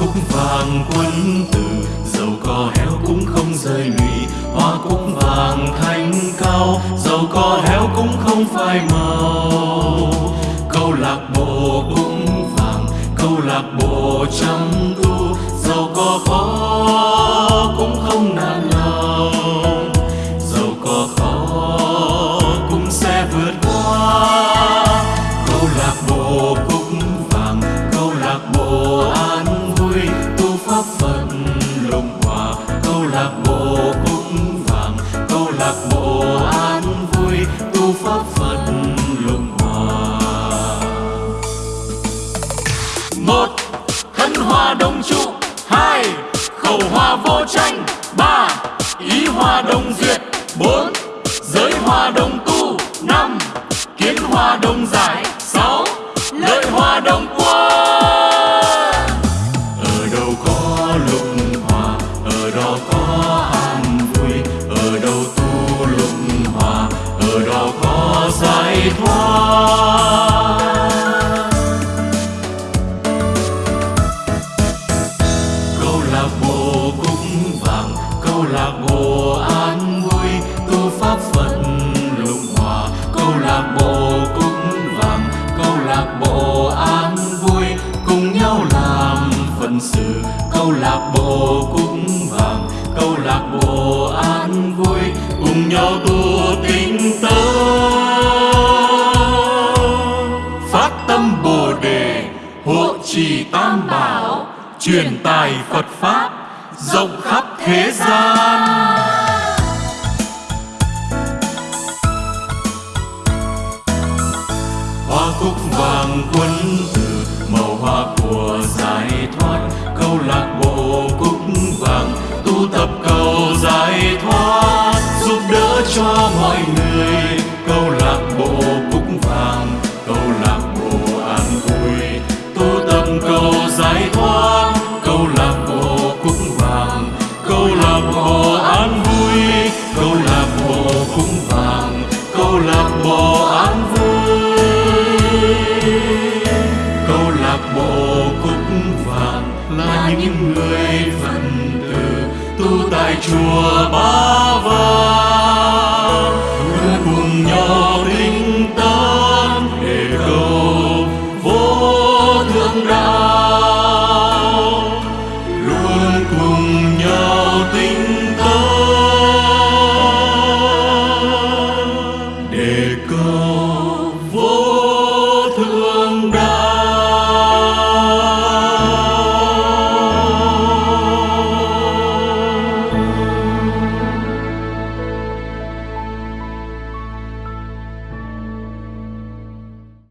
cúc vàng quân tử. Giàu có héo cũng không rơi lụy, hoa cúc vàng thanh cao. Giàu có héo cũng không phai màu. Câu lạc bộ cũng vàng, câu lạc bộ chăm tu giàu có khó hoa hòa đồng trụ. Hai, khẩu hoa vô tranh. Ba, ý hòa đồng duyệt. Bốn, giới hòa đồng tu. Năm, kiến hòa đồng giải. Sáu, lợi hòa đồng quân. Ở đâu có lụng hòa ở đó có an bộ vàng. Câu lạc bộ an vui tu pháp phật lục hòa. Câu lạc bộ cũng vàng, câu lạc bộ an vui, cùng nhau làm phận sự. Câu lạc bộ cũng vàng, câu lạc bộ an vui, cùng nhau tu tinh tấn phát tâm bồ đề, hộ trì tam bảo, truyền tài phật pháp rộng khắp thế gian. Hoa cúc vàng quân tử màu hoa của giải thoát. Câu lạc bộ cúc vàng tu tập cầu giải thoát. Giúp đỡ cho mọi người câu lạc những người phật tử tu tại chùa ba vàng.